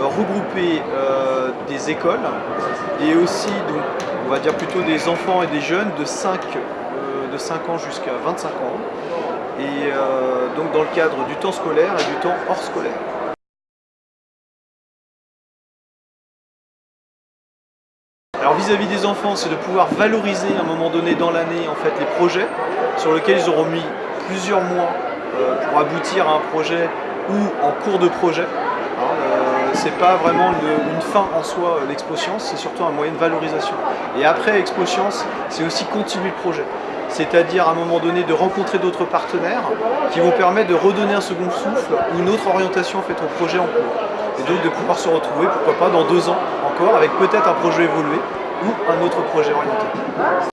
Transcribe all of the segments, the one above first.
regrouper euh, des écoles et aussi, donc, on va dire plutôt des enfants et des jeunes de 5, euh, de 5 ans jusqu'à 25 ans. Et euh, donc dans le cadre du temps scolaire et du temps hors scolaire. Alors vis-à-vis des enfants, c'est de pouvoir valoriser à un moment donné dans l'année en fait les projets sur lesquels ils auront mis plusieurs mois euh, pour aboutir à un projet ou en cours de projet. Hein, euh, c'est pas vraiment une, fin en soi euh, l'Expo Science, c'est surtout un moyen de valorisation. Et après Expo Science, c'est aussi continuer le projet. C'est-à-dire à un moment donné de rencontrer d'autres partenaires qui vont permettre de redonner un second souffle ou une autre orientation en au projet en cours. Et donc de pouvoir se retrouver, pourquoi pas, dans deux ans encore, avec peut-être un projet évolué ou un autre projet orienté.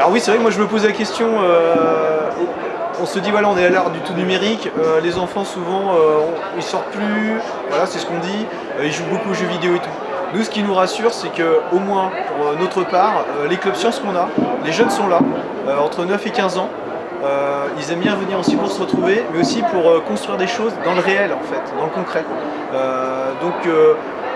Alors oui, c'est vrai que moi je me pose la question, euh, on se dit voilà on est à l'ère du tout numérique, euh, les enfants souvent euh, ils sortent plus, voilà c'est ce qu'on dit, ils jouent beaucoup aux jeux vidéo et tout. Nous ce qui nous rassure c'est que au moins pour notre part, les clubs sciences qu'on a, les jeunes sont là, entre 9 et 15 ans, ils aiment bien venir aussi pour se retrouver, mais aussi pour construire des choses dans le réel en fait, dans le concret. donc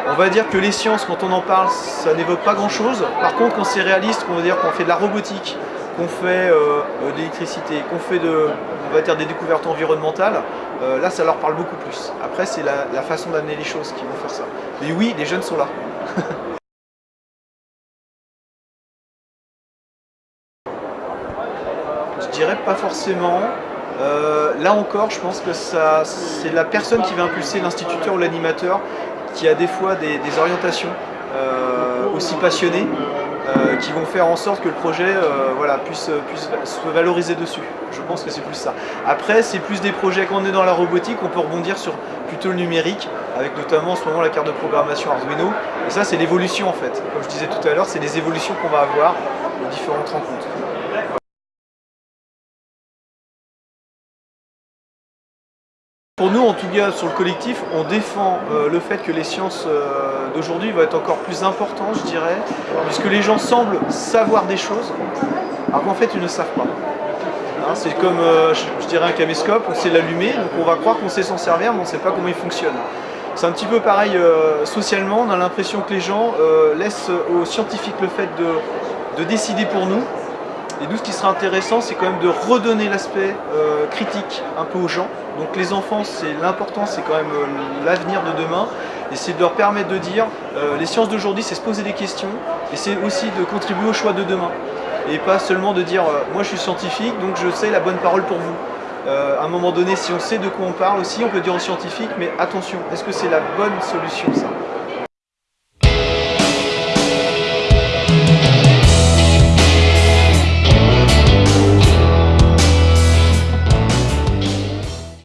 on va dire que les sciences, quand on en parle, ça n'évoque pas grand-chose. Par contre, quand c'est réaliste, qu'on va dire qu'on fait de la robotique, qu'on fait euh, euh, de l'électricité, qu'on fait de, on va dire des découvertes environnementales, euh, là, ça leur parle beaucoup plus. Après, c'est la, façon d'amener les choses qui vont faire ça. Mais oui, les jeunes sont là. Je dirais pas forcément. là encore, je pense que c'est la personne qui va impulser l'instituteur ou l'animateur qui a des fois des, orientations euh, aussi passionnées euh, qui vont faire en sorte que le projet euh, voilà, puisse, puisse, se valoriser dessus. Je pense que c'est plus ça. Après, c'est plus des projets, quand on est dans la robotique, on peut rebondir sur plutôt le numérique, avec notamment en ce moment la carte de programmation Arduino. Et ça, c'est l'évolution en fait. Comme je disais tout à l'heure, c'est les évolutions qu'on va avoir aux différentes rencontres. Pour nous, en tout cas, sur le collectif, on défend euh, le fait que les sciences euh, d'aujourd'hui vont être encore plus importantes, je dirais, puisque les gens semblent savoir des choses, alors qu'en fait, ils ne savent pas. Hein, c'est comme, euh, je, dirais, un caméscope, on sait l'allumer, donc on va croire qu'on sait s'en servir, mais on ne sait pas comment il fonctionne. C'est un petit peu pareil socialement, on a l'impression que les gens laissent aux scientifiques le fait de décider pour nous, et nous, ce qui sera intéressant, c'est quand même de redonner l'aspect euh, critique un peu aux gens. Donc les enfants, c'est l'important, c'est quand même euh, l'avenir de demain. Et c'est de leur permettre de dire, euh, les sciences d'aujourd'hui, c'est se poser des questions. Et c'est aussi de contribuer au choix de demain. Et pas seulement de dire, moi je suis scientifique, donc je sais la bonne parole pour vous. à un moment donné, si on sait de quoi on parle aussi, on peut dire aux scientifiques, mais attention, est-ce que c'est la bonne solution ça?